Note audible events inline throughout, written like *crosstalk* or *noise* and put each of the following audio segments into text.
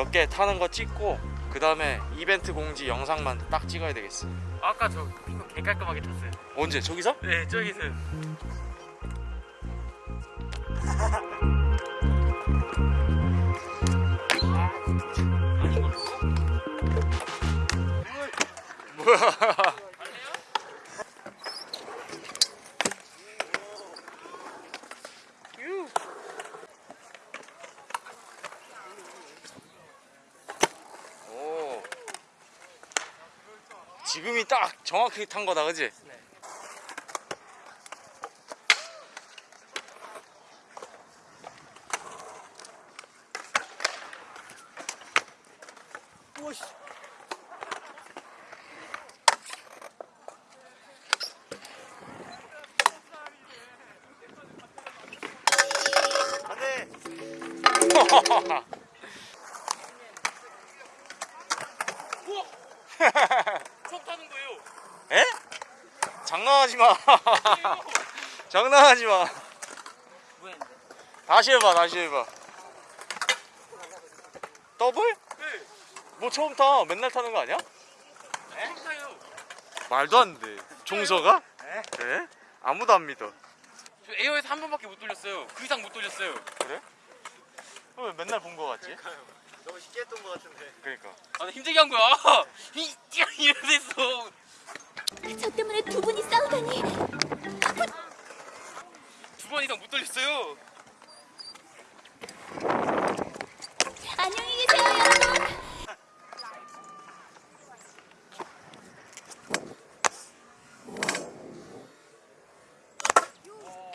몇 개 타는 거 찍고 그 다음에 이벤트 공지 영상만 딱 찍어야 되겠어 아까 저 핑거 개 깔끔하게 탔어요. 언제 저기서? 네 저기서 *laughs* 뭐야 오 지금이 딱 정확하게 탄 거다 그지? 처음 타는 거예요. 에? 장난하지 마. *laughs* 장난하지 마. 다시 해봐, 다시 해봐. 더블? 네. 뭐 처음 타? 맨날 타는 거 아니야? 타요. 말도 안 돼. 종서가? 네. 에? 아무도 안 믿어. 저 에어에서 한 번밖에 못 돌렸어요. 그 이상 못 돌렸어요. 그래? 왜 맨날 본 거 같지? 너무 쉽게 했던 것 같은데. 그러니까. 아, 나 힘들게 한 거야. *laughs* 이 이러면서 저 때문에 두 분이 싸우다니 두번 이상 못 돌렸어요. 안녕히 계세요 여러분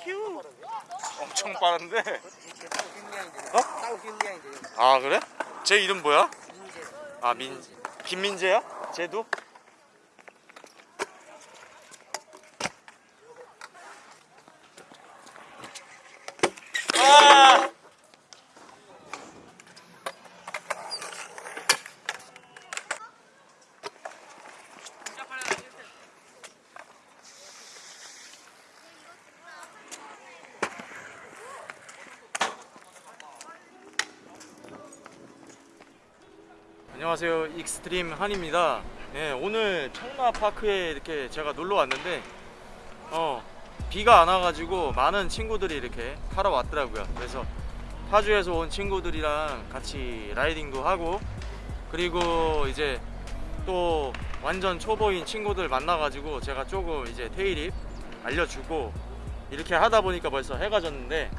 큐. 엄청 빠른데. 어? 아 그래? 제 이름 뭐야? 아 민 김민재야? 쟤도? 아! 안녕하세요. 익스트림 한입니다. 네, 오늘 청라파크에 이렇게 제가 놀러 왔는데 어 비가 안 와가지고 많은 친구들이 이렇게 타러 왔더라고요. 그래서 파주에서 온 친구들이랑 같이 riding도 하고 그리고 이제 또 완전 초보인 친구들 만나가지고 제가 조금 이제 tail whip 알려주고 이렇게 하다 보니까 벌써 해가 졌는데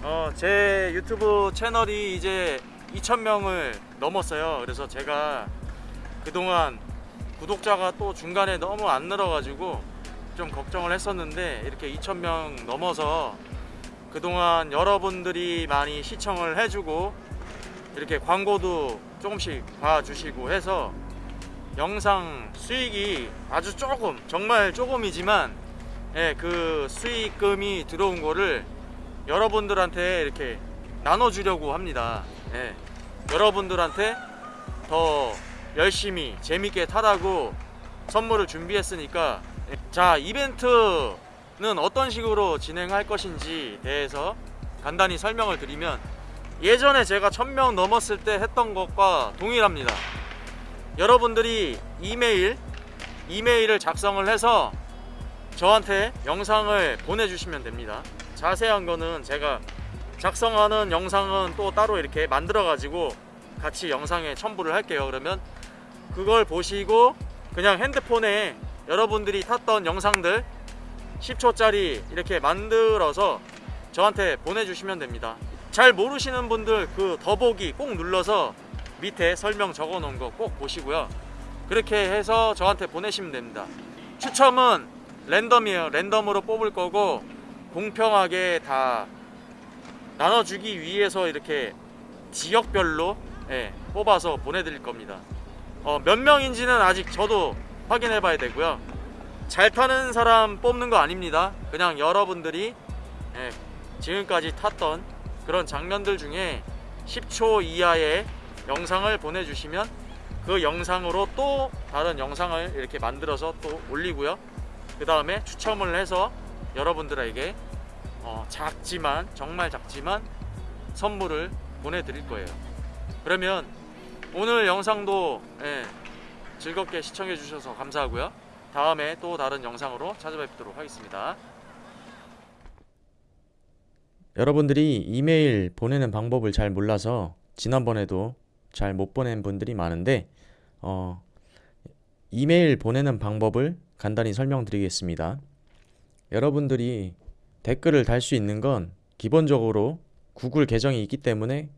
어, 제 유튜브 채널이 이제 2,000명을 넘었어요. 그래서 제가 그동안 구독자가 또 중간에 너무 안 늘어가지고 좀 걱정을 했었는데 이렇게 2,000명 넘어서 그동안 여러분들이 많이 시청을 해주고 이렇게 광고도 조금씩 봐주시고 해서 영상 수익이 아주 조금 정말 조금이지만 예, 그 수익금이 들어온 거를 여러분들한테 이렇게 나눠주려고 합니다. 예, 여러분들한테 더 열심히 재밌게 타라고 선물을 준비했으니까 예, 자 이벤트는 어떤 식으로 진행할 것인지 대해서 간단히 설명을 드리면 예전에 제가 1000명 넘었을 때 했던 것과 동일합니다. 여러분들이 이메일 이메일을 작성을 해서 저한테 영상을 보내주시면 됩니다. 자세한 거는 제가 작성하는 영상은 또 따로 이렇게 만들어 가지고 같이 영상에 첨부를 할게요. 그러면 그걸 보시고 그냥 핸드폰에 여러분들이 탔던 영상들 10초짜리 이렇게 만들어서 저한테 보내주시면 됩니다. 잘 모르시는 분들 그 더보기 꼭 눌러서 밑에 설명 적어 놓은 거 꼭 보시고요. 그렇게 해서 저한테 보내시면 됩니다. 추첨은 랜덤이에요. 랜덤으로 뽑을 거고 공평하게 다 나눠주기 위해서 이렇게 지역별로 예, 뽑아서 보내드릴 겁니다. 어, 몇 명인지는 아직 저도 확인해 봐야 되고요. 잘 타는 사람 뽑는 거 아닙니다. 그냥 여러분들이 예, 지금까지 탔던 그런 장면들 중에 10초 이하의 영상을 보내주시면 그 영상으로 또 다른 영상을 이렇게 만들어서 또 올리고요. 그 다음에 추첨을 해서 여러분들에게 어, 작지만 정말 작지만 선물을 보내드릴 거예요. 그러면 오늘 영상도 예, 즐겁게 시청해 주셔서 감사하고요. 다음에 또 다른 영상으로 찾아뵙도록 하겠습니다. 여러분들이 이메일 보내는 방법을 잘 몰라서 지난번에도 잘 못 보낸 분들이 많은데 어, 이메일 보내는 방법을 간단히 설명드리겠습니다. 여러분들이 댓글을 달 수 있는 건 기본적으로 구글 계정이 있기 때문에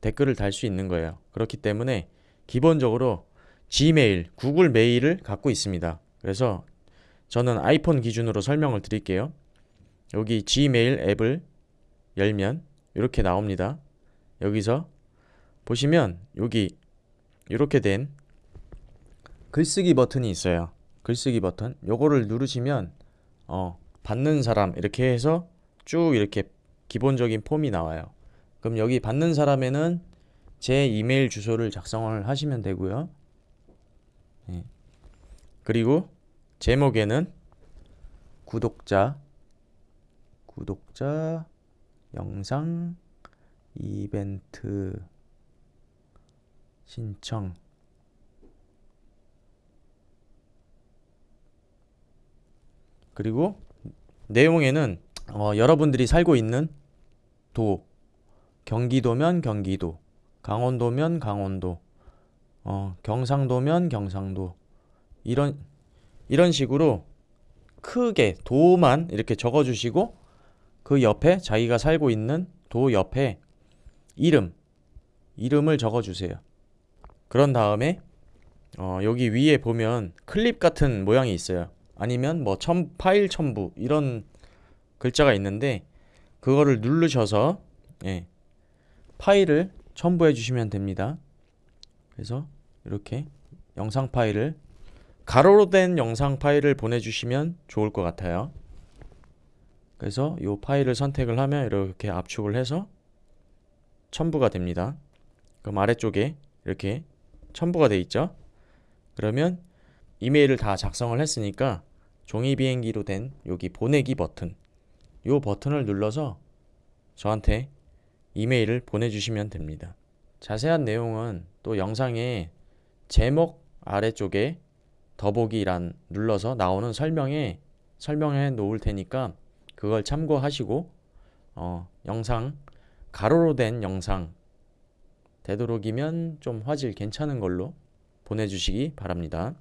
댓글을 달 수 있는 거예요. 그렇기 때문에 기본적으로 Gmail, 구글 메일을 갖고 있습니다. 그래서 저는 아이폰 기준으로 설명을 드릴게요. 여기 Gmail 앱을 열면 이렇게 나옵니다. 여기서 보시면 여기 이렇게 된 글쓰기 버튼이 있어요. 글쓰기 버튼. 요거를 누르시면 어, 받는 사람 이렇게 해서 쭉 이렇게 기본적인 폼이 나와요. 그럼 여기 받는 사람에는 제 이메일 주소를 작성을 하시면 되고요. 예. 그리고 제목에는 구독자 구독자 영상 이벤트 신청 그리고 내용에는 어, 여러분들이 살고 있는 도 경기도면 경기도 강원도면 강원도 어, 경상도면 경상도 이런 이런 식으로 크게 도만 이렇게 적어 주시고 그 옆에 자기가 살고 있는 도 옆에 이름 이름을 적어 주세요. 그런 다음에 어, 여기 위에 보면 클립 같은 모양이 있어요. 아니면 뭐 첨, 파일 첨부 이런 글자가 있는데 그거를 누르셔서 예, 파일을 첨부해 주시면 됩니다. 그래서 이렇게 영상 파일을 가로로 된 영상 파일을 보내주시면 좋을 것 같아요. 그래서 이 파일을 선택을 하면 이렇게 압축을 해서 첨부가 됩니다. 그럼 아래쪽에 이렇게 첨부가 돼 있죠. 그러면 이메일을 다 작성을 했으니까 종이 비행기로 된 여기 보내기 버튼 이 버튼을 눌러서 저한테 이메일을 보내주시면 됩니다. 자세한 내용은 또 영상의 제목 아래쪽에 더보기란 눌러서 나오는 설명에 설명해 놓을 테니까 그걸 참고하시고 어, 영상 가로로 된 영상 되도록이면 좀 화질 괜찮은 걸로 보내주시기 바랍니다.